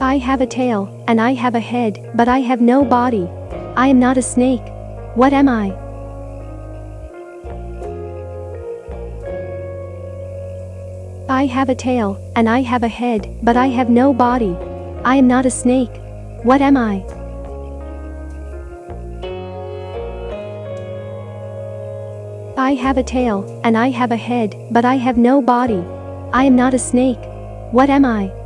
I have a tail, and I have a head, but I have no body. I am not a snake. What am I? I have a tail, and I have a head, but I have no body. I am not a snake. What am I? I have a tail, and I have a head, but I have no body. I am not a snake. What am I?